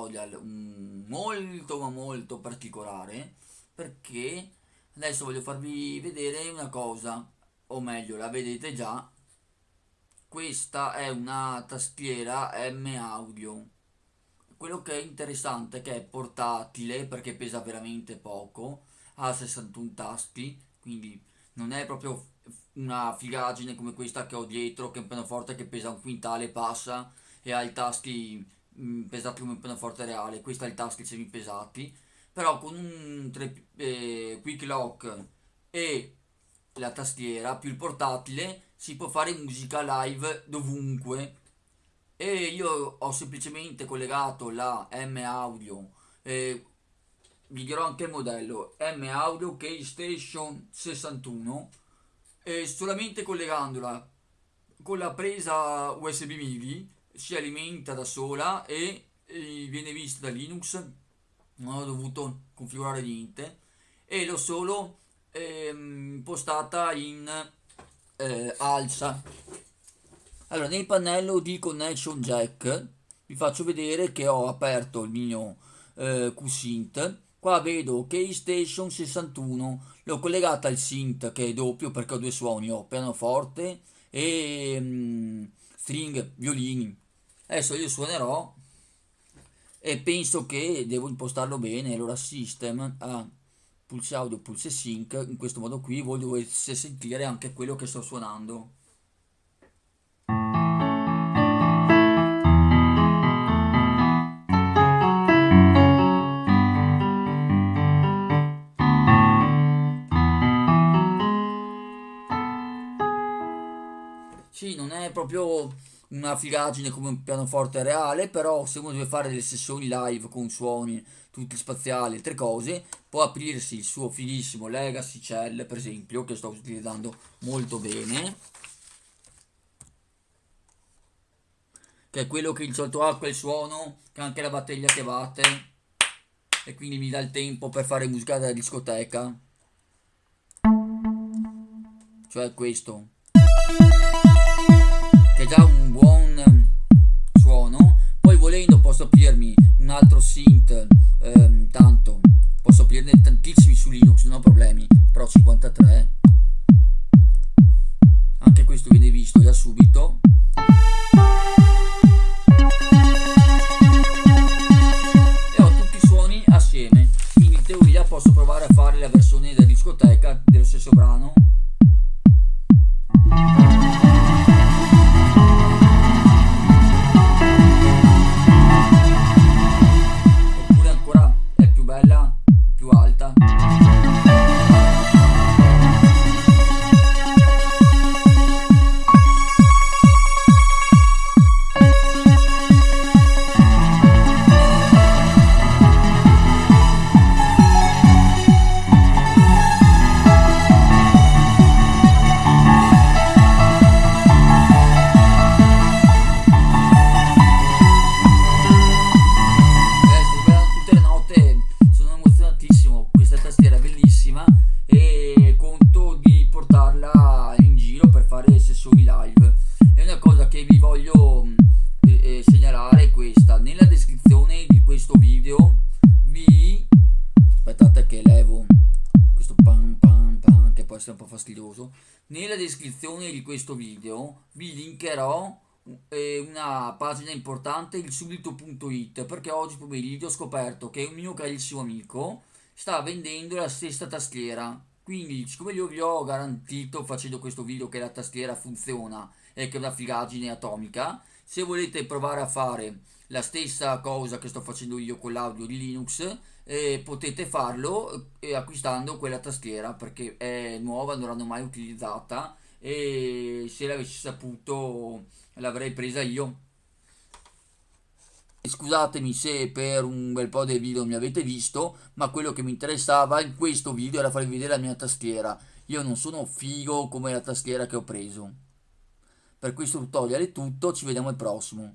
tutorial molto ma molto particolare perché adesso voglio farvi vedere una cosa, o meglio la vedete già, questa è una tastiera M Audio. Quello che è interessante è che è portatile perché pesa veramente poco, ha 61 tasti, quindi non è proprio una figaggine come questa che ho dietro, che è un pianoforte che pesa un quintale e passa e ha i tasti mm, pesati come un pianoforte reale, questa ha i tasti semi pesati, però con un tre, eh, quick lock e la tastiera più il portatile si può fare musica live dovunque. E io ho semplicemente collegato la M Audio eh, vi dirò anche il modello M Audio Keystation 61 e solamente collegandola con la presa USB MIDI si alimenta da sola e, viene vista da Linux non ho dovuto configurare niente e l'ho solo ehm, impostata in eh, alza. Allora nel pannello di connection jack vi faccio vedere che ho aperto il mio eh, QSynth. Qua vedo Keystation 61 l'ho collegata al synth che è doppio perché ho due suoni ho pianoforte e mm, string violini. Adesso io suonerò e penso che devo impostarlo bene allora system a pulse audio pulse sync in questo modo qui voi dovete sentire anche quello che sto suonando Sì, non è proprio una figaggine come un pianoforte reale, però se uno deve fare delle sessioni live con suoni tutti spaziali e altre cose, può aprirsi il suo fighissimo Legacy Cell, per esempio, che sto utilizzando molto bene. Che è quello che il sottoacqua e il suono, che anche la batteria che batte. E quindi mi dà il tempo per fare musica da discoteca. Cioè questo che già un buon suono. Poi volendo posso aprirmi un altro synth ehm, fastidioso nella descrizione di questo video vi linkerò eh, una pagina importante il subito.it perché oggi pomeriggio ho scoperto che un mio carissimo amico sta vendendo la stessa tastiera. Quindi siccome io vi ho garantito facendo questo video che la tastiera funziona e che è una figaggine atomica se volete provare a fare la stessa cosa che sto facendo io con l'audio di Linux eh, potete farlo eh, acquistando quella tastiera perché è nuova, non l'hanno mai utilizzata e se l'avessi saputo l'avrei presa io Scusatemi se per un bel po' dei video mi avete visto, ma quello che mi interessava in questo video era farvi vedere la mia tastiera. Io non sono figo come la tastiera che ho preso. Per questo tutorial è tutto, ci vediamo al prossimo.